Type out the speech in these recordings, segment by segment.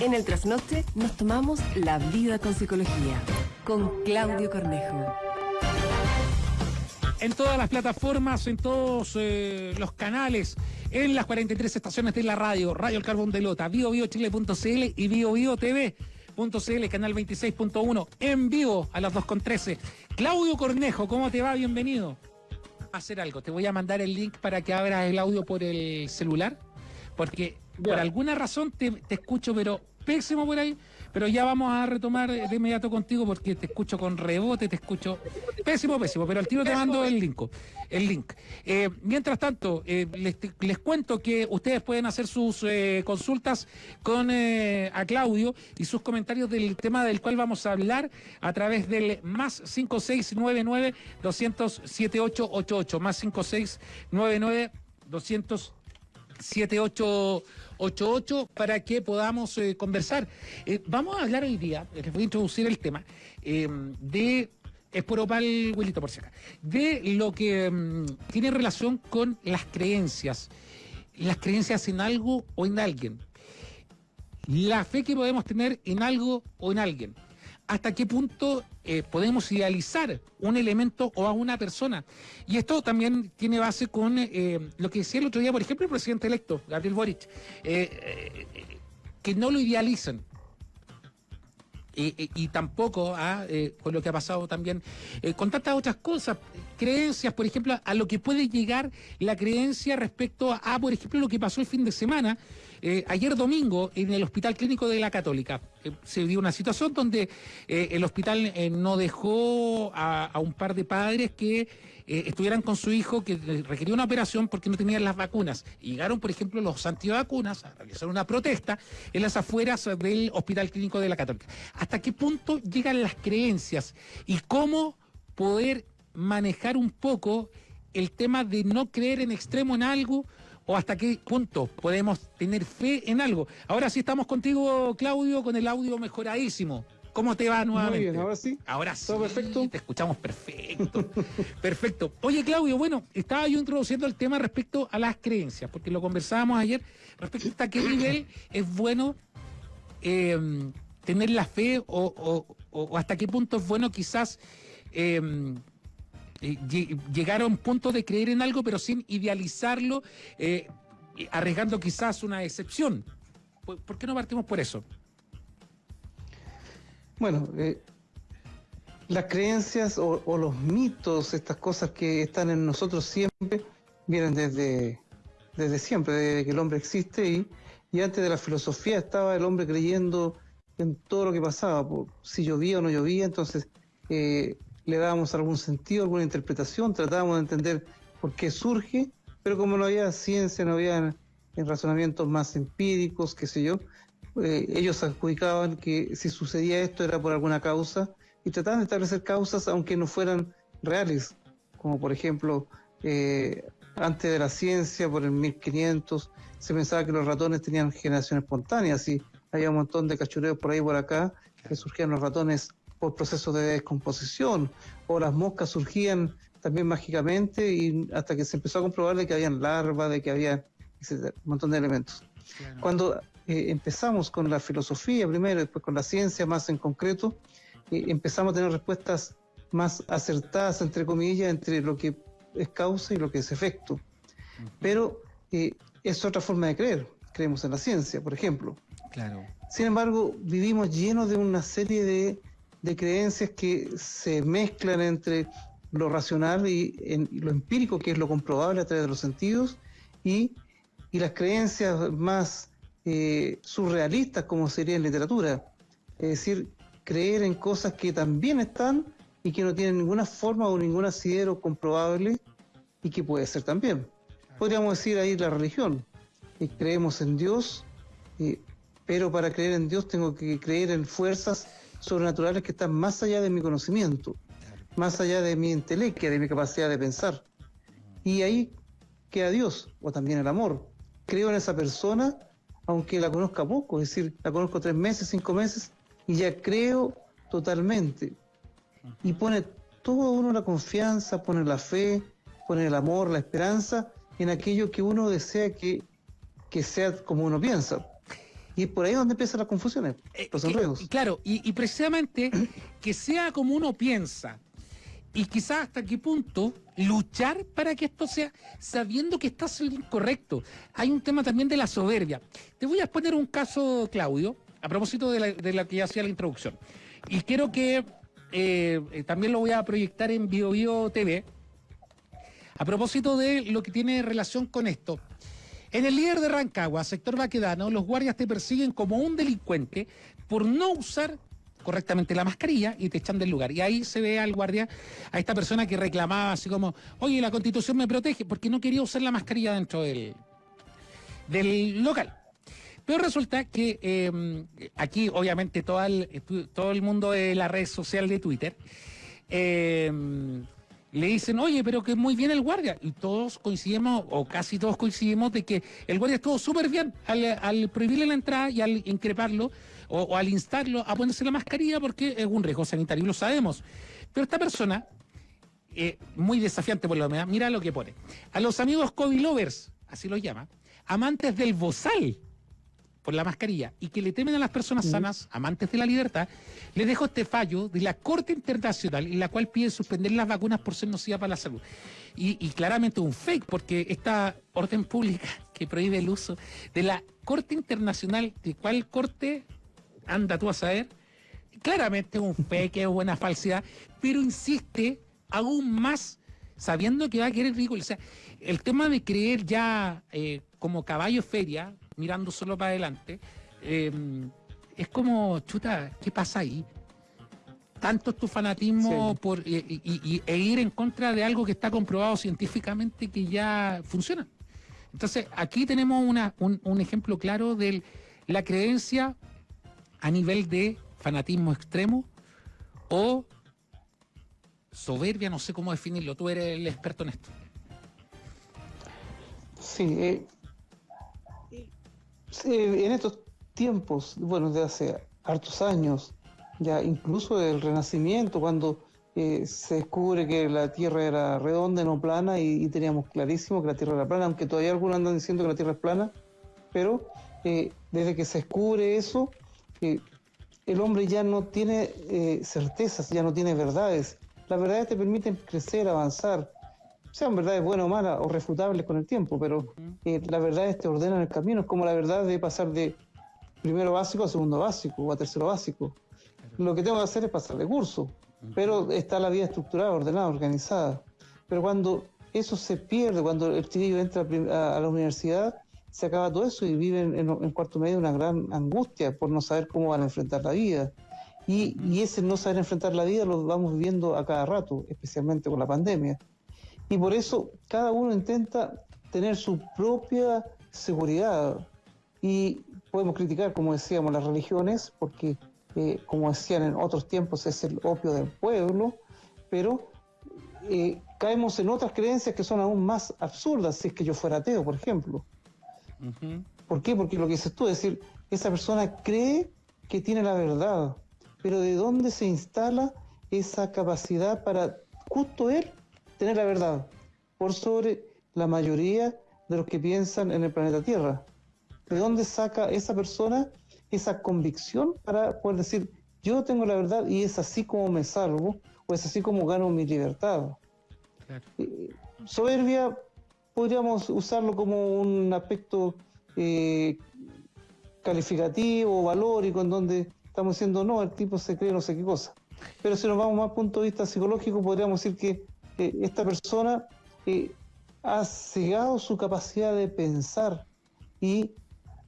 En el trasnoche nos tomamos la vida con psicología con Claudio Cornejo. En todas las plataformas, en todos eh, los canales, en las 43 estaciones de la radio, Radio El Carbón de Lota, biobiochile.cl y biobiotv.cl, canal 26.1, en vivo a las 2.13. Claudio Cornejo, ¿cómo te va? Bienvenido. A hacer algo, te voy a mandar el link para que abras el audio por el celular, porque por alguna razón te, te escucho, pero pésimo por ahí, pero ya vamos a retomar de inmediato contigo porque te escucho con rebote, te escucho pésimo, pésimo, pero al tiro te mando el link. El link. Eh, mientras tanto, eh, les, cuento que ustedes pueden hacer sus eh, consultas con a Claudio y sus comentarios del tema del cual vamos a hablar a través del más 5699 200 más 5699 200 7888 para que podamos eh, conversar. Eh, vamos a hablar hoy día, eh, les voy a introducir el tema, de es por opal, Wilito, por si acá. De lo que mm, tiene relación con las creencias. Las creencias en algo o en alguien. La fe que podemos tener en algo o en alguien hasta qué punto eh, podemos idealizar un elemento o a una persona. Y esto también tiene base con eh, lo que decía el otro día, por ejemplo, el presidente electo, Gabriel Boric, eh, que no lo idealizan. y tampoco ah, con lo que ha pasado también con tantas otras cosas, creencias, por ejemplo, a lo que puede llegar la creencia respecto a, por ejemplo, lo que pasó el fin de semana, eh, ayer domingo, en el Hospital Clínico de la Católica, eh, se dio una situación donde eh, el hospital no dejó a, un par de padres que estuvieran con su hijo que requería una operación porque no tenían las vacunas. llegaron, por ejemplo, los antivacunas a realizar una protesta en las afueras del Hospital Clínico de la Católica. ¿Hasta qué punto llegan las creencias y cómo poder manejar un poco el tema de no creer en extremo en algo o hasta qué punto podemos tener fe en algo. Ahora sí estamos contigo, Claudio, con el audio mejoradísimo. ¿Cómo te va nuevamente? Muy bien, ahora sí. Ahora sí. ¿Todo perfecto? Te escuchamos perfecto. perfecto. Oye, Claudio, bueno, estaba yo introduciendo el tema respecto a las creencias, porque lo conversábamos ayer, respecto a hasta qué nivel es bueno em, tener la fe o, hasta qué punto es bueno quizás em, eh, llegar a un punto de creer en algo, pero sin idealizarlo, eh, arriesgando quizás una excepción. ¿Por, qué no partimos por eso? Bueno, eh, las creencias o, los mitos, estas cosas que están en nosotros siempre, vienen desde, desde siempre, desde que el hombre existe y, y antes de la filosofía estaba el hombre creyendo en todo lo que pasaba, si llovía o no llovía, entonces le dábamos algún sentido, alguna interpretación, tratábamos de entender por qué surge, pero como no había ciencia, no había razonamientos más empíricos, qué sé yo, eh, ellos adjudicaban que si sucedía esto era por alguna causa y trataban de establecer causas aunque no fueran reales, como por ejemplo, eh, antes de la ciencia, por el 1500, se pensaba que los ratones tenían generación espontánea, así había un montón de cachureos por ahí por acá, que surgían los ratones por procesos de descomposición, o las moscas surgían también mágicamente y hasta que se empezó a comprobar de que habían larvas, de que había un montón de elementos. Cuando eh, empezamos con la filosofía primero, después con la ciencia más en concreto, eh, empezamos a tener respuestas más acertadas, entre comillas, entre lo que es causa y lo que es efecto. Pero eh, es otra forma de creer. Creemos en la ciencia, por ejemplo. Claro. Sin embargo, vivimos llenos de una serie de de creencias que se mezclan entre lo racional y, lo empírico, que es lo comprobable a través de los sentidos, y, las creencias más eh, surrealistas, como sería en literatura. Es decir, creer en cosas que también están y que no tienen ninguna forma o ningún asidero comprobable y que puede ser también. Podríamos decir ahí la religión. Y creemos en Dios, pero para creer en Dios tengo que creer en fuerzas sobrenaturales que están más allá de mi conocimiento, más allá de mi intelecto, de mi capacidad de pensar. Y ahí queda Dios, o también el amor. Creo en esa persona, aunque la conozca poco, es decir, la conozco tres meses, cinco meses, y ya creo totalmente. Y pone todo uno la confianza, pone la fe, pone el amor, la esperanza en aquello que uno desea que, que sea como uno piensa. Y es por ahí donde empiezan las confusiones, Eh, los enredos. claro, y, y precisamente que sea como uno piensa y quizás hasta qué punto luchar para que esto sea sabiendo que estás en lo incorrecto. Hay un tema también de la soberbia. Te voy a poner un caso, Claudio, a propósito de la, de la que ya hacía la introducción. Y quiero que eh, eh, también lo voy a proyectar en Bio Bio TV. A propósito de lo que tiene relación con esto. En el líder de Rancagua, sector Baquedano, los guardias te persiguen como un delincuente por no usar correctamente la mascarilla y te echan del lugar. Y ahí se ve al guardia, a esta persona que reclamaba así como, oye, la constitución me protege porque no quería usar la mascarilla dentro del, del local. Pero resulta que eh, aquí, obviamente, todo el, todo el mundo de la red social de Twitter eh, le dicen, oye, pero que muy bien el guardia. Y todos coincidimos, o casi todos coincidimos, de que el guardia estuvo súper bien al, al prohibirle la entrada y al increparlo o, al instarlo a ponerse la mascarilla porque es un riesgo sanitario, lo sabemos. Pero esta persona, eh, muy desafiante por lo menos, mira lo que pone. A los amigos COVID lovers, así los llama, amantes del bozal por la mascarilla y que le temen a las personas sanas, amantes de la libertad, les dejo este fallo de la Corte Internacional en la cual pide suspender las vacunas por ser nocivas para la salud. Y, y claramente un fake, porque esta orden pública que prohíbe el uso de la Corte Internacional, ¿de cuál corte anda tú a saber? Claramente un fake, es una falsedad, pero insiste aún más sabiendo que va a querer ridículo. O sea, el tema de creer ya eh, como caballo feria, mirando solo para adelante, eh, es como, chuta, ¿qué pasa ahí? Tanto es tu fanatismo Sí. por, y, y- y- e ir en contra de algo que está comprobado científicamente que ya funciona. Entonces, aquí tenemos una- un, un ejemplo claro de la creencia a nivel de fanatismo extremo o soberbia, no sé cómo definirlo. Tú eres el experto en esto. Sí, eh, en estos tiempos, bueno, de hace hartos años, ya incluso del Renacimiento, cuando eh, se descubre que la Tierra era redonda no plana, y, y teníamos clarísimo que la Tierra era plana, aunque todavía algunos andan diciendo que la Tierra es plana, pero eh, desde que se descubre eso, eh, el hombre ya no tiene eh, certezas, ya no tiene verdades. Las verdades te permiten crecer, avanzar, sean verdades buenas o malas o refutables con el tiempo, pero eh, las verdades te ordenan el camino. Es como la verdad de pasar de primero básico a segundo básico o a tercero básico. Lo que tengo que hacer es pasar de curso, pero está la vida estructurada, ordenada, organizada. Pero cuando eso se pierde, cuando el chiquillo entra a la universidad, se acaba todo eso y viven en, en cuarto medio una gran angustia por no saber cómo van a enfrentar la vida. Y, y ese no saber enfrentar la vida lo vamos viviendo a cada rato, especialmente con la pandemia. Y por eso cada uno intenta tener su propia seguridad. Y podemos criticar, como decíamos, las religiones, porque, eh, como decían en otros tiempos, es el opio del pueblo, pero eh, caemos en otras creencias que son aún más absurdas, si es que yo fuera ateo, por ejemplo. ¿Por qué? Porque lo que dices tú, es decir, esa persona cree que tiene la verdad, pero ¿de dónde se instala esa capacidad para justo él tener la verdad? Por sobre la mayoría de los que piensan en el planeta Tierra. ¿De dónde saca esa persona esa convicción para poder decir, yo tengo la verdad y es así como me salvo, o es así como gano mi libertad? Claro. Eh, soberbia podríamos usarlo como un aspecto eh, calificativo, valórico, en donde estamos diciendo, no, el tipo se cree no sé qué cosa. Pero si nos vamos más a punto de vista psicológico, podríamos decir que eh, esta persona eh, ha cegado su capacidad de pensar y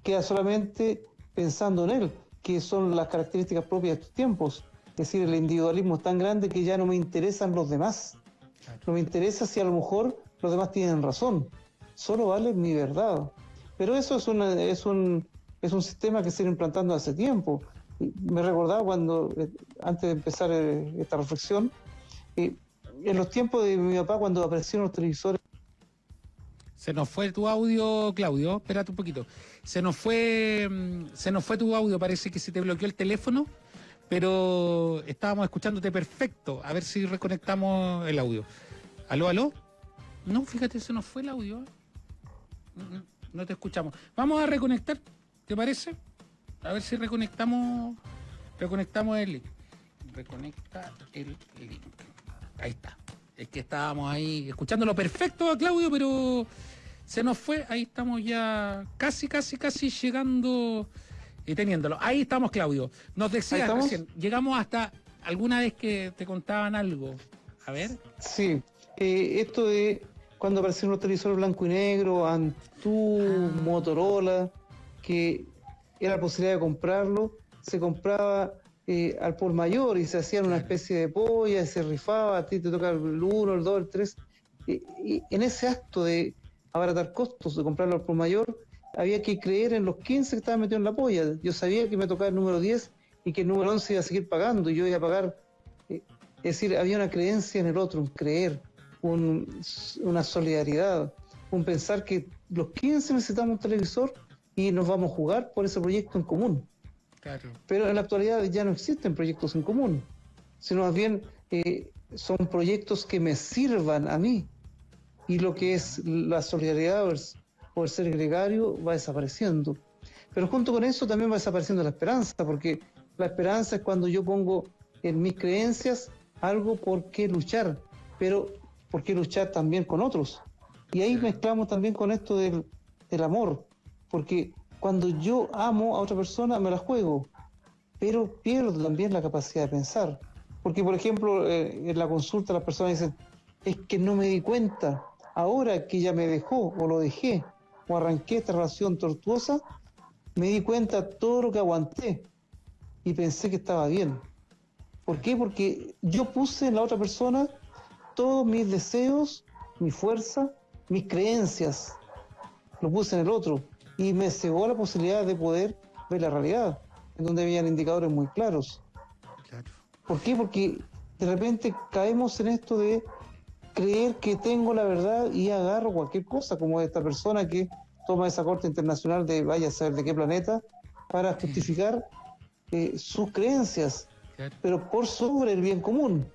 queda solamente pensando en él, que son las características propias de estos tiempos. Es decir, el individualismo es tan grande que ya no me interesan los demás. No me interesa si a lo mejor los demás tienen razón. Solo vale mi verdad. Pero eso es, una, es, un, es un sistema que se viene implantando hace tiempo. Me recordaba cuando, eh, antes de empezar eh, esta reflexión, eh, en los tiempos de mi papá, cuando aparecieron los televisores, Se nos fue tu audio, Claudio. Espérate un poquito. Se nos fue, mm, se nos fue tu audio. Parece que se te bloqueó el teléfono, pero estábamos escuchándote perfecto. A ver si reconectamos el audio. ¿Aló, aló? No, fíjate, se nos fue el audio. Mm, mm, No te escuchamos. Vamos a reconectar, ¿te parece? A ver si reconectamos. Reconectamos el link. Reconecta el link. Ahí está. Es que estábamos ahí escuchándolo perfecto a Claudio, pero se nos fue. Ahí estamos ya casi, casi, casi llegando y teniéndolo. Ahí estamos, Claudio. Nos decías recién, llegamos hasta alguna vez que te contaban algo. A ver. Sí, eh, esto de cuando aparecieron los televisores blanco y negro, Antú, Ah. Motorola, que era la posibilidad de comprarlo, se compraba eh, al por mayor y se hacían una especie de polla, y se rifaba, a ti te toca el 1, el 2, el 3. y en ese acto de abaratar costos, de comprarlo al por mayor, había que creer en los 15 que estaban metidos en la polla. Yo sabía que me tocaba el número 10 y que el número 11 iba a seguir pagando y yo iba a pagar. eh, es decir, había una creencia en el otro, un creer, un- una solidaridad, un pensar que los 15 necesitamos un televisor y nos vamos a jugar por ese proyecto en común. Claro. Pero en la actualidad ya no existen proyectos en común, sino más bien eh, son proyectos que me sirvan a mí. Y lo que es la solidaridad o el, o el ser gregario va desapareciendo. Pero junto con eso también va desapareciendo la esperanza, porque la esperanza es cuando yo pongo en mis creencias algo por qué luchar, pero por qué luchar también con otros. Y ahí mezclamos también con esto del, del amor, porque cuando yo amo a otra persona me la juego, pero pierdo también la capacidad de pensar. Porque, por ejemplo, eh, en la consulta las personas dicen, es que no me di cuenta, ahora que ella me dejó o lo dejé o arranqué esta relación tortuosa, me di cuenta todo lo que aguanté y pensé que estaba bien. ¿Por qué? Porque yo puse en la otra persona todos mis deseos, mi fuerza, mis creencias. Lo puse en el otro y me cegó la posibilidad de poder ver la realidad, en donde habían indicadores muy claros. Claro. ¿Por qué? Porque de repente caemos en esto de creer que tengo la verdad y agarro cualquier cosa, como esta persona que toma esa corte internacional de vaya a saber de qué planeta, para justificar eh, sus creencias, Claro. pero por sobre el bien común.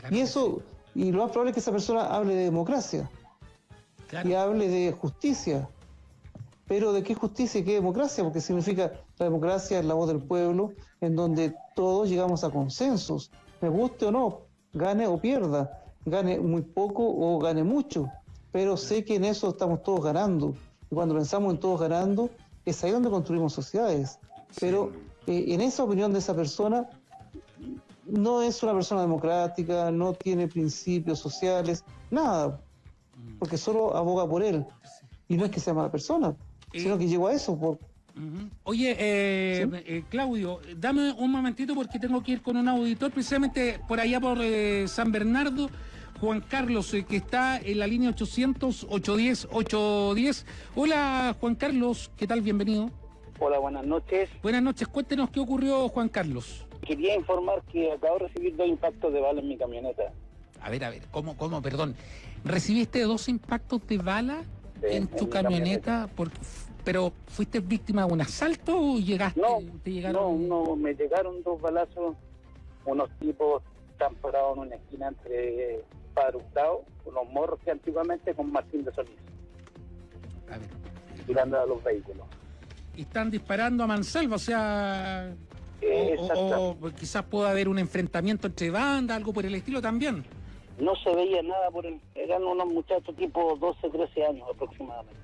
claro Y eso, y lo más probable es que esa persona hable de democracia. Claro. y hable de justicia. Pero ¿de qué justicia y qué democracia? Porque significa la democracia es la voz del pueblo, en donde todos llegamos a consensos, me guste o no, gane o pierda, gane muy poco o gane mucho. Pero sé que en eso estamos todos ganando. Y cuando pensamos en todos ganando, es ahí donde construimos sociedades. Pero eh, en esa opinión de esa persona, no es una persona democrática, no tiene principios sociales, nada, porque solo aboga por él. Y no es que sea mala persona, sino que llegó a eso. Por... Oye, eh, eh, Claudio, dame un momentito porque tengo que ir con un auditor precisamente por allá por eh, San Bernardo. Juan Carlos, eh, que está en la línea 800-810-810. Hola, Juan Carlos, ¿qué tal? Bienvenido. Hola, buenas noches. Buenas noches, cuéntenos qué ocurrió, Juan Carlos. Quería informar que acabo de recibir dos impactos de bala en mi camioneta. A ver, a ver, ¿cómo, cómo, perdón? ¿Recibiste dos impactos de bala en tu mi camioneta? Por- ¿Pero fuiste víctima de un asalto o llegaste? No, te no, llegaron? no, me llegaron dos balazos. Unos tipos están parados en una esquina entre Padre Hurtado, unos morros que antiguamente con Martín de Solís, A ver. tirando a los vehículos. y están disparando a mansalva, o sea, Eh, o- o, exacto. o quizás pueda haber un enfrentamiento entre bandas, algo por el estilo también. No se veía nada por el... Eran unos muchachos tipo 12, 13 años aproximadamente.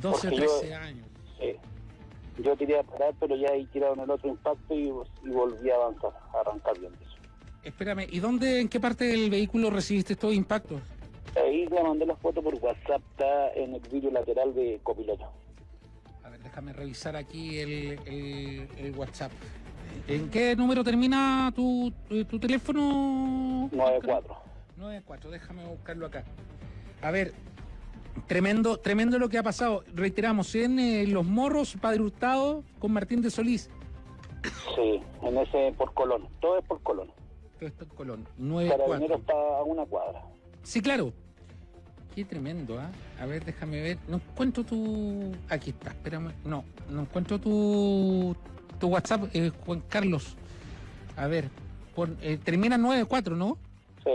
12, Porque yo- 13 años. Sí. Yo tiré a parar, pero ya ahí tiraron el otro impacto y, y volví a avanzar, a arrancar bien eso. Espérame, ¿y dónde, en qué parte del vehículo recibiste estos impactos? Ahí le mandé la foto por WhatsApp, está en el vídeo lateral de copiloto. A ver, déjame revisar aquí el, el- el WhatsApp. ¿En qué número termina tu, tu, teléfono? 9-4. 94, déjame buscarlo acá. A ver, tremendo, tremendo lo que ha pasado. Reiteramos, en eh, Los Morros, Padre Hurtado, con Martín de Solís. Sí, en ese por Colón. Todo es por Colón. Todo esto en Colón. Carabinero 94. está a una cuadra. Sí, claro. Qué tremendo, ¿ah? A ver, déjame ver. No encuentro tu. Aquí está, espérame. No, no encuentro tu, tu WhatsApp, eh, Juan Carlos. A ver, pon- eh, termina en 94, ¿no? Sí,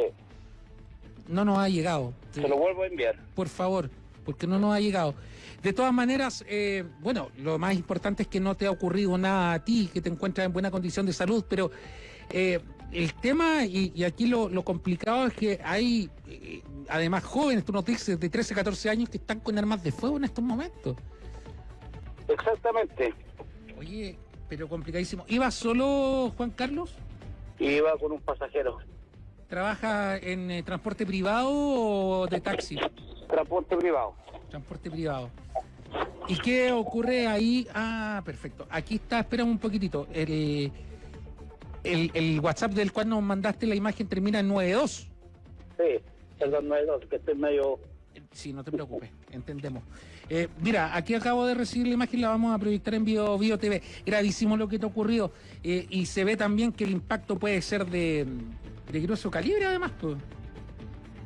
No nos ha llegado. se lo vuelvo a enviar. Por favor, porque no nos ha llegado. De todas maneras, eh, bueno, lo más importante es que no te ha ocurrido nada a ti, que te encuentras en buena condición de salud, pero eh, el tema, y, aquí lo, complicado es que hay, eh, además, jóvenes, tú nos dices, de 13, 14 años que están con armas de fuego en estos momentos. Exactamente. Oye, pero complicadísimo. ¿Iba solo Juan Carlos? Iba con un pasajero. ¿Trabaja en eh, transporte privado o de taxi? Transporte privado. Transporte privado. ¿Y qué ocurre ahí? Ah, perfecto. Aquí está, espérame un poquitito. El, el, WhatsApp del cual nos mandaste la imagen termina en 92. Sí, perdón, 92, que estoy medio... Sí, no te preocupes, entendemos. Eh, mira, aquí acabo de recibir la imagen, la vamos a proyectar en Bio, Bio TV. Gravísimo lo que te ha ocurrido. Eh, y se ve también que el impacto puede ser de, de grueso calibre, además. Pues.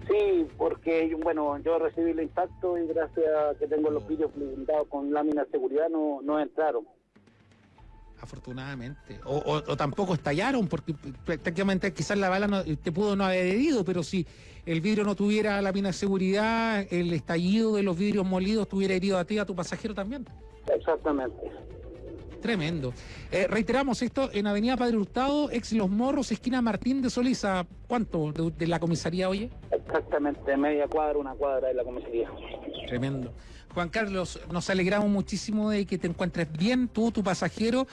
Sí, porque bueno, yo recibí el impacto y gracias a que tengo los vídeos blindados con láminas de seguridad no, no entraron afortunadamente. O, tampoco estallaron, porque prácticamente quizás la bala no, te pudo no haber herido, pero si el vidrio no tuviera la mina de seguridad, el estallido de los vidrios molidos tuviera herido a ti, a tu pasajero también. Exactamente. Tremendo. Eh, reiteramos esto en Avenida Padre Hurtado, ex Los Morros, esquina Martín de Solís, ¿a cuánto de, la comisaría, oye? Exactamente, media cuadra, una cuadra de la comisaría. Tremendo. Juan Carlos, nos alegramos muchísimo de que te encuentres bien, tú, tu pasajero,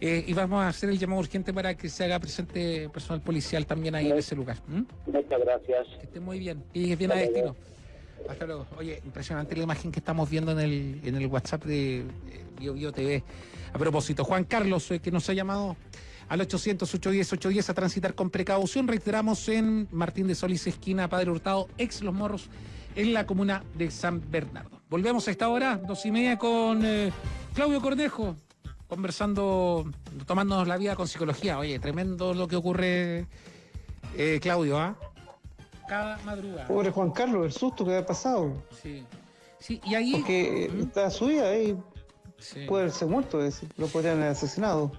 eh, y vamos a hacer el llamado urgente para que se haga presente personal policial también ahí en ese lugar. Muchas gracias. Que esté muy bien, llegues bien a destino. Hasta luego. Oye, impresionante la imagen que estamos viendo en el, en el WhatsApp de Bio, Bio TV. A propósito, Juan Carlos, eh, que nos ha llamado al 800-810-810 a transitar con precaución. Reiteramos en Martín de Solís, esquina Padre Hurtado, ex Los Morros, en la comuna de San Bernardo. Volvemos a esta hora, dos y media, con eh, Claudio Cornejo, conversando, tomándonos la vida con psicología. Oye, tremendo lo que ocurre, eh, Claudio, ¿ah? Cada madrugada. Pobre Juan Carlos, el susto que ha pasado. Sí. Sí, y ahí. Porque ¿Mm? está su vida ahí. Puede haberse muerto, lo podrían haber asesinado.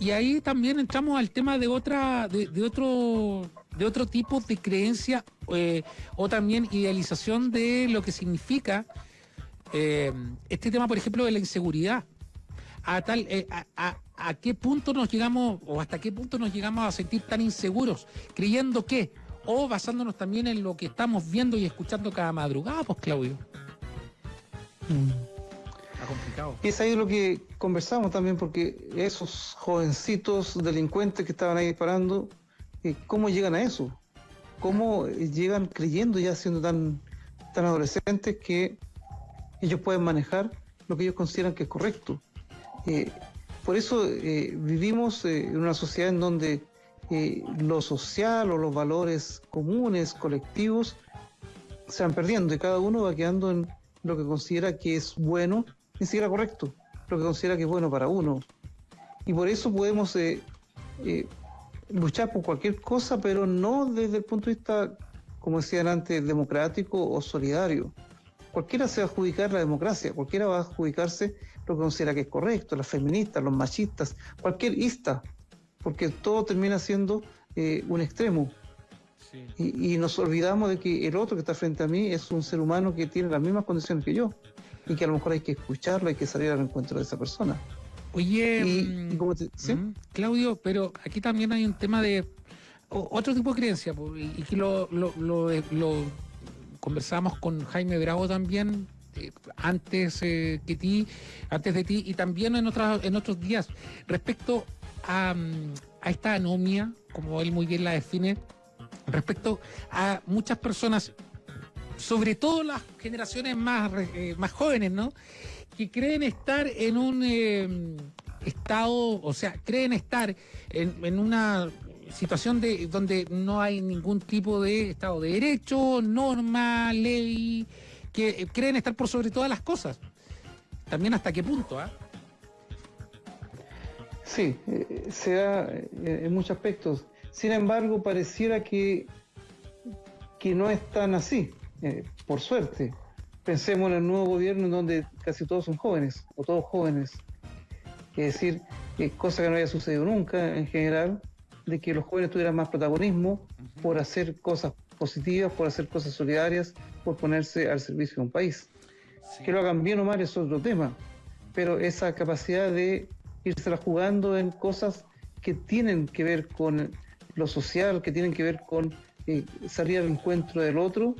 Y ahí también entramos al tema de otra, de, de otro de otro tipo de creencia eh, o también idealización de lo que significa eh, este tema, por ejemplo, de la inseguridad. A tal, eh, a, a, qué punto nos llegamos o hasta qué punto nos llegamos a sentir tan inseguros, creyendo que, o basándonos también en lo que estamos viendo y escuchando cada madrugada, pues Claudio. Mm. complicado. Y es ahí lo que conversamos también, porque esos jovencitos delincuentes que estaban ahí disparando eh, ¿cómo llegan a eso? ¿Cómo llegan creyendo ya siendo tan, tan adolescentes que ellos pueden manejar lo que ellos consideran que es correcto? Eh, por eso eh, vivimos en una sociedad en donde lo social o los valores comunes, colectivos, se van perdiendo y cada uno va quedando en lo que considera que es bueno, ni siquiera correcto, lo que considera que es bueno para uno. Y por eso podemos luchar por cualquier cosa, pero no desde el punto de vista, como decían antes, democrático o solidario. Cualquiera se va a adjudicar la democracia, cualquiera va a adjudicarse lo que considera que es correcto, las feministas, los machistas, cualquier ista, porque todo termina siendo eh, un extremo. Y, y, nos olvidamos de que el otro que está frente a mí es un ser humano que tiene las mismas condiciones que yo y que a lo mejor hay que escucharlo, hay que salir al encuentro de esa persona. Oye, mm, mm, Claudio, pero aquí también hay un tema de otro tipo de creencia, y que lo, lo, lo, conversamos con Jaime Bravo también eh, antes eh, que ti, antes de ti y también en otras en otros días respecto a, esta anomia, como él muy bien la define, respecto a muchas personas, sobre todo las generaciones más, eh, más jóvenes, ¿no? que creen estar en un eh, estado, o sea, creen estar en, una situación de donde no hay ningún tipo de Estado de Derecho, norma, ley, que creen estar por sobre todas las cosas. También hasta qué punto, ¿ah? Sí, eh, se da eh, en muchos aspectos. Sin embargo, pareciera que, que no es tan así, por suerte pensemos en el nuevo gobierno en donde casi todos son jóvenes, o todos jóvenes. Es decir, cosa que no había sucedido nunca en general, de que los jóvenes tuvieran más protagonismo por hacer cosas positivas, por hacer cosas solidarias, por ponerse al servicio de un país. Que lo hagan bien o mal es otro tema, pero esa capacidad de irse jugando en cosas que tienen que ver con lo social, que tienen que ver con eh, salir al encuentro del otro,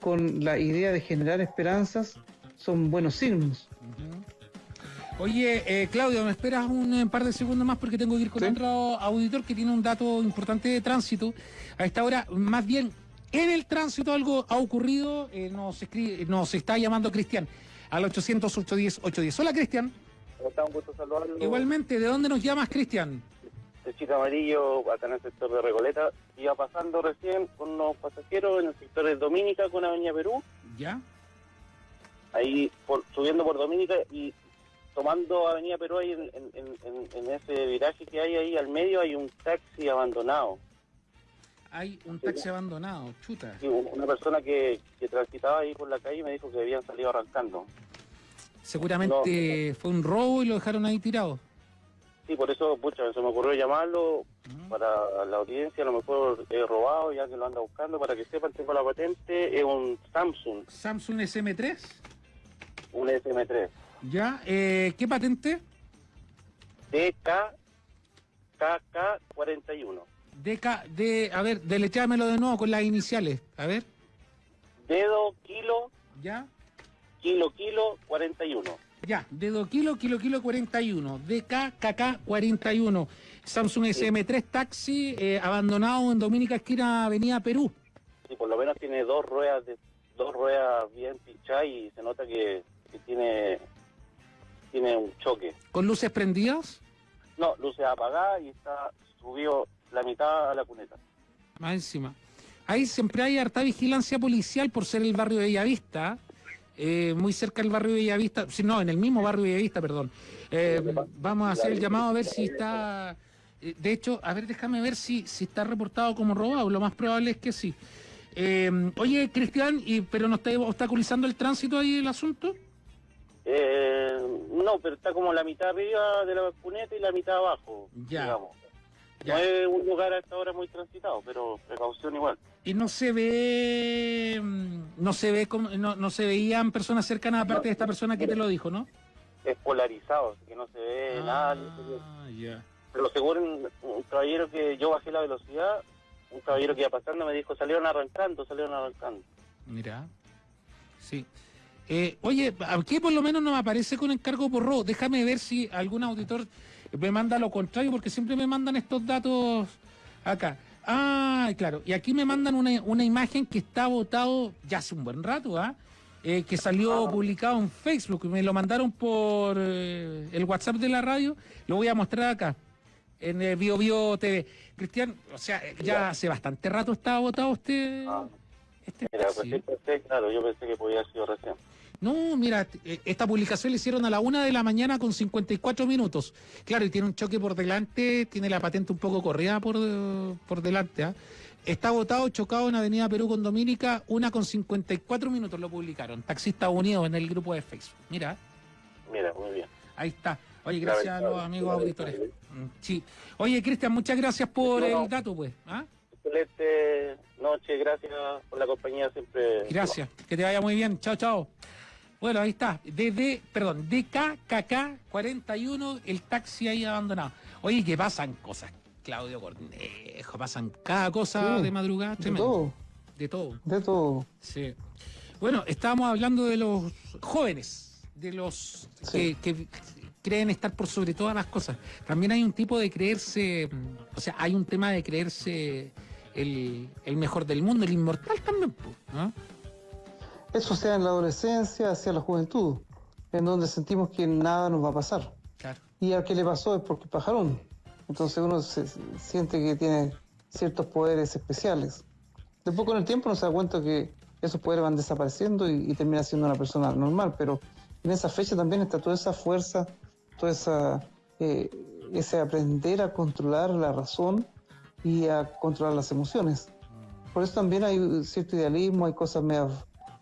con la idea de generar esperanzas, son buenos signos. Oye, eh, Claudio, ¿me esperas un, eh, par de segundos más porque tengo que ir con otro auditor que tiene un dato importante de tránsito? A esta hora, más bien, en el tránsito algo ha ocurrido, eh, nos, escribe, nos está llamando Cristian al 800-810-810. Hola, Cristian. ¿Cómo está? Un gusto saludarlo. Igualmente, ¿de dónde nos llamas, Cristian? De Chita Amarillo, acá en el sector de Recoleta. Iba pasando recién con unos pasajeros en el sector de Dominica con Avenida Perú. ¿Ya? Ahí por, subiendo por Dominica y tomando Avenida Perú ahí en, en, ese viraje que hay ahí al medio hay un taxi abandonado. Hay un taxi abandonado, chuta. Sí, una persona que, que transitaba ahí por la calle me dijo que habían salido arrancando. Seguramente fue un robo y lo dejaron ahí tirado. Sí, por eso, pucha, se me ocurrió llamarlo para la audiencia, a lo mejor he robado, ya que lo anda buscando, para que sepan, tengo la patente, es un Samsung. ¿Samsung SM3? Un SM3. Ya, eh, ¿qué patente? DK KK41. DK, de, a ver, delechámelo de nuevo con las iniciales, a ver. Dedo, kilo. Ya. Kilo, kilo, 41. Ya, dedo, kilo, kilo, kilo, 41. DK, KK, 41. Samsung SM3 Taxi, eh, abandonado en Dominica Esquina, Avenida Perú. Sí, por lo menos tiene dos ruedas, de, dos ruedas bien pinchadas y se nota que, que tiene tiene un choque. ¿Con luces prendidas? No, luces apagadas y está subió la mitad a la cuneta. Más encima. Ahí siempre hay harta vigilancia policial por ser el barrio de Bellavista, eh, muy cerca del barrio de Bellavista, no, en el mismo barrio de Bellavista, perdón. Eh, vamos a hacer el llamado a ver si está... Eh, de hecho, a ver, déjame ver si, si está reportado como robado, lo más probable es que sí. oye, Cristian, y, ¿pero no está obstaculizando el tránsito ahí el asunto? Eh, no, pero está como la mitad arriba de la cuneta y la mitad abajo, ya. digamos. No es un lugar a esta hora muy transitado, pero precaución igual. Y no se ve, mm, no se ve, no, no se veían personas cercanas aparte de esta persona que te lo dijo, ¿no? Es polarizado, que no se ve ah, nada. Pero según un, un, caballero que yo bajé la velocidad, un caballero que iba pasando me dijo, salieron arrancando, salieron arrancando. Mira, sí. Eh, oye, aquí por lo menos no me aparece con encargo por robo. Déjame ver si algún auditor me manda lo contrario, porque siempre me mandan estos datos acá. Ah, claro. Y aquí me mandan una, imagen que está votado ya hace un buen rato, ¿ah? Eh, que salió ah. publicado en Facebook. Me lo mandaron por eh, el WhatsApp de la radio. Lo voy a mostrar acá, en el Bio Bio TV. Cristian, o sea, ya hace bastante rato estaba votado usted. Ah. Este Mira, pues, claro, yo pensé que podía haber sido recién. No, mira, eh, esta publicación la hicieron a la una de la mañana con 54 minutos. Claro, y tiene un choque por delante, tiene la patente un poco corrida por, por delante. ¿ah? Está votado, chocado en Avenida Perú con Dominica, una con 54 minutos lo publicaron. Taxistas Unidos en el grupo de Facebook. Mira. Mira, muy bien. Ahí está. Oye, gracias a los amigos auditores. Mm, sí. Oye, Cristian, muchas gracias por el dato, pues. ¿ah? Excelente noche, gracias por la compañía siempre. Gracias, que te vaya muy bien. Chao, chao. Bueno, ahí está. DD, perdón, DKKK 41, el taxi ahí abandonado. Oye, que pasan cosas, Claudio Cornejo, pasan cada cosa de madrugada. De todo. De todo. De todo. Sí. Bueno, estábamos hablando de los jóvenes, de los que, creen estar por sobre todas las cosas. También hay un tipo de creerse, o sea, hay un tema de creerse el, el mejor del mundo, el inmortal también, ¿no? Eso sea en la adolescencia, hacia la juventud, en donde sentimos que nada nos va a pasar. Y al que le pasó es porque pajarón. Entonces uno se, siente que tiene ciertos poderes especiales. Después con el tiempo nos da cuenta que esos poderes van desapareciendo y, termina siendo una persona normal, pero en esa fecha también está toda esa fuerza, toda esa eh, ese aprender a controlar la razón y a controlar las emociones. Por eso también hay cierto idealismo, hay cosas medio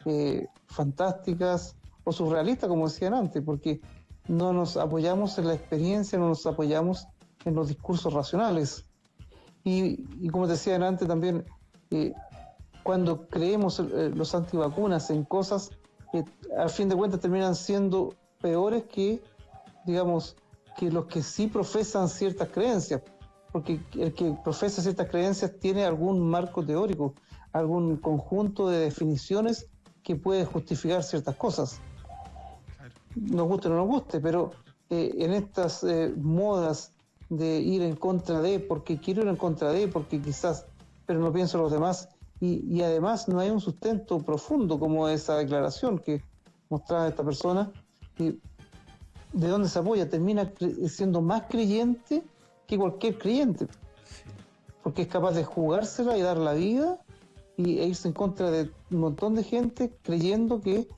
eh, fantásticas o surrealistas, como decían antes, porque no nos apoyamos en la experiencia, no nos apoyamos en los discursos racionales. Y, como decían antes también, eh, cuando creemos eh, los antivacunas en cosas que al fin de cuentas terminan siendo peores que, digamos, que los que sí profesan ciertas creencias, porque el que profesa ciertas creencias tiene algún marco teórico, algún conjunto de definiciones que puede justificar ciertas cosas. Nos guste o no nos guste, pero eh, en estas eh, modas de ir en contra de, porque quiero ir en contra de, porque quizás, pero no pienso en los demás, y, además no hay un sustento profundo como esa declaración que mostraba esta persona, de dónde se apoya, termina siendo más creyente que cualquier creyente, porque es capaz de jugársela y dar la vida y, e irse en contra de un montón de gente creyendo que,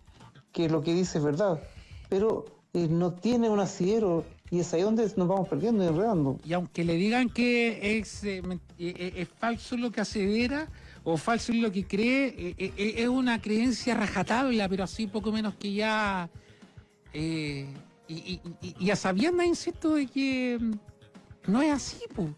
que lo que dice es verdad, pero eh, no tiene un asidero y es ahí donde nos vamos perdiendo y enredando. Y aunque le digan que es, eh, eh, es falso lo que asevera, o falso lo que cree, es una creencia rajatabla, pero así poco menos que ya. y, y, a sabiendas, insisto, de que mm, no es así, pues.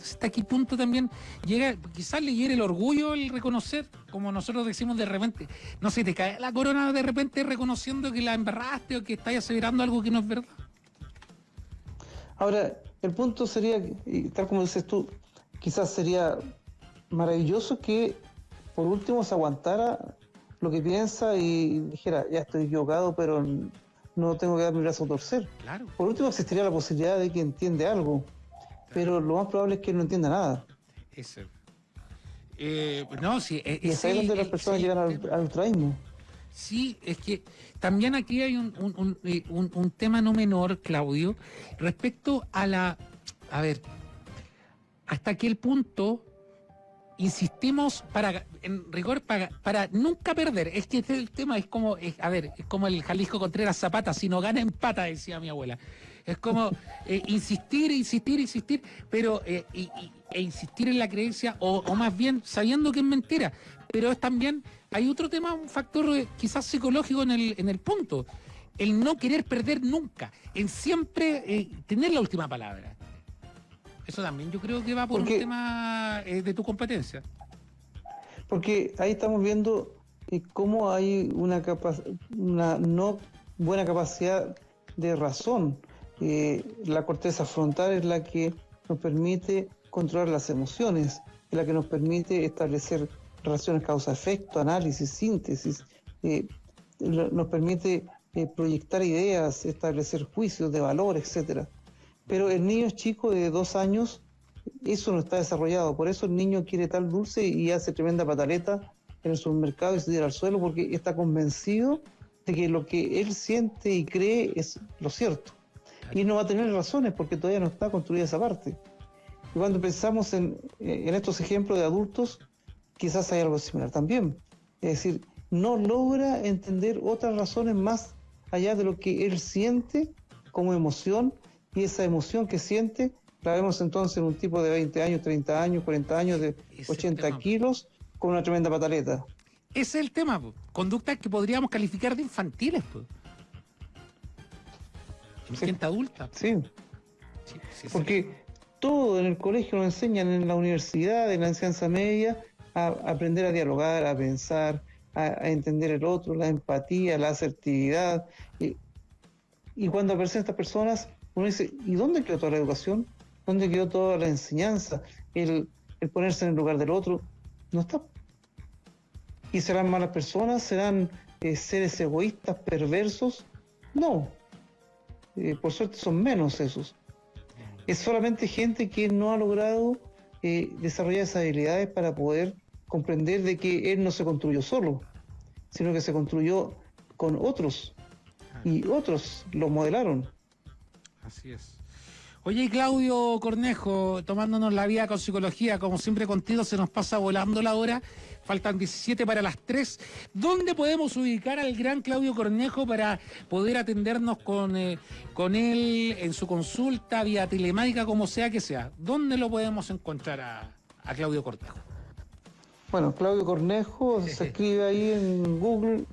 Hasta qué punto también llega, quizás le hiere el orgullo el reconocer, como nosotros decimos de repente, no sé, te cae la corona de repente reconociendo que la embarraste o que estás aseverando algo que no es verdad. Ahora, el punto sería, tal como dices tú, quizás sería maravilloso que por último se aguantara lo que piensa y dijera, ya estoy equivocado, pero no tengo que dar mi brazo a torcer. Claro. Por último existiría la posibilidad de que entiende algo, pero lo más probable es que no entienda nada. Eso. Eh, no, sí, e, y es ahí donde las personas llegan al, al ultraísmo. Sí, es que también aquí hay un, un, eh, un, un, tema no menor, Claudio, respecto a la... A ver, hasta qué punto insistimos para, en rigor, para, para nunca perder. Es que este, el tema es como, a ver, es como el Jalisco Contreras Zapata, si no gana empata, decía mi abuela. Es como eh, insistir, insistir, insistir, pero eh, e insistir en la creencia, o, más bien sabiendo que es mentira. Pero es también, hay otro tema, un factor eh, quizás psicológico en el, en el punto. El no querer perder nunca, en siempre tener la última palabra. Eso también yo creo que va por un tema eh, de tu competencia. Porque ahí estamos viendo eh, cómo hay una, una no buena capacidad de razón. Eh, la corteza frontal es la que nos permite controlar las emociones, es la que nos permite establecer relaciones causa-efecto, análisis, síntesis, nos permite proyectar ideas, establecer juicios de valor, etcétera. Pero el niño chico de dos años, eso no está desarrollado. Por eso el niño quiere tal dulce y hace tremenda pataleta en el supermercado y se tira al suelo porque está convencido de que lo que él siente y cree es lo cierto. Y no va a tener razones porque todavía no está construida esa parte. Y cuando pensamos en, en estos ejemplos de adultos, quizás hay algo similar también. Es decir, no logra entender otras razones más allá de lo que él siente como emoción y esa emoción que siente la vemos entonces en un tipo de 20 años, 30 años, 40 años, de 80 kilos, con una tremenda pataleta. Ese es el tema, conductas que podríamos calificar de infantiles. Gente adulta. Sí. Porque todo en el colegio nos enseñan, en la universidad, en la enseñanza media, a aprender a dialogar, a pensar, a, entender el otro, la empatía, la asertividad. Y, y cuando aparecen estas personas, uno dice, ¿y dónde quedó toda la educación? ¿Dónde quedó toda la enseñanza? El, ponerse en el lugar del otro. No está. ¿Y serán malas personas? ¿Serán eh, seres egoístas, perversos? No. Eh, por suerte son menos esos. Es solamente gente que no ha logrado eh, desarrollar esas habilidades para poder comprender de que él no se construyó solo, sino que se construyó con otros y otros lo modelaron. Así es. Oye, Claudio Cornejo, tomándonos la vida con psicología, como siempre contigo, se nos pasa volando la hora. Faltan 17 para las 3. ¿Dónde podemos ubicar al gran Claudio Cornejo para poder atendernos con, eh, con él en su consulta, vía telemática, como sea que sea? ¿Dónde lo podemos encontrar a, Claudio Cornejo? Bueno, Claudio Cornejo se escribe ahí en Google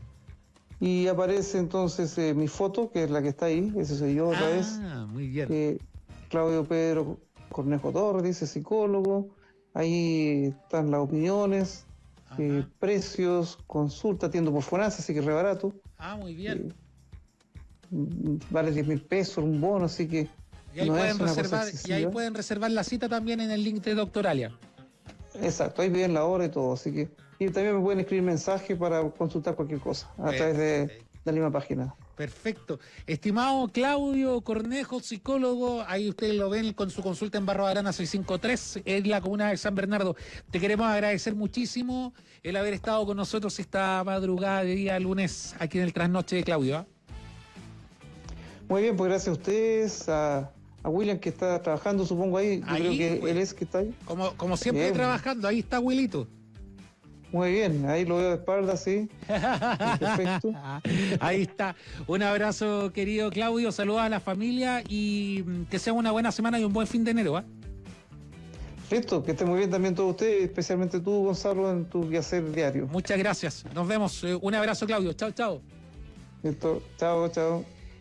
y aparece entonces eh, mi foto, que es la que está ahí, ese soy yo otra ah, vez. muy bien. Eh, Claudio Pedro Cornejo Torres, dice psicólogo. Ahí están las opiniones. eh, precios, consulta, atiendo por Fonasa, así que re barato. Ah, muy bien. Mm, vale 10 mil pesos un bono, así que. Y ahí, pueden reservar, y ahí pueden reservar la cita también en el link de Doctoralia. Exacto, ahí vienen la hora y todo, así que. Y también me pueden escribir mensajes para consultar cualquier cosa a través de, la misma página. Perfecto. Estimado Claudio Cornejo, psicólogo, ahí ustedes lo ven con su consulta en Barro Arana 653, en la comuna de San Bernardo. Te queremos agradecer muchísimo el haber estado con nosotros esta madrugada de día lunes aquí en el trasnoche de Claudio. ¿ah? Muy bien, pues gracias a ustedes, a, William que está trabajando, supongo ahí. Yo creo que pues. él es que está ahí. Como, como siempre trabajando, ahí está Wilito. Muy bien, ahí lo veo de espalda, sí. Perfecto. Ahí está. Un abrazo, querido Claudio. Saludos a la familia y mm, que sea una buena semana y un buen fin de enero. ¿ah? Listo, que esté muy bien también todos ustedes, especialmente tú, Gonzalo, en tu quehacer diario. Muchas gracias. Nos vemos. Eh, un abrazo, Claudio. Chao, chao. Listo. Chao, chao.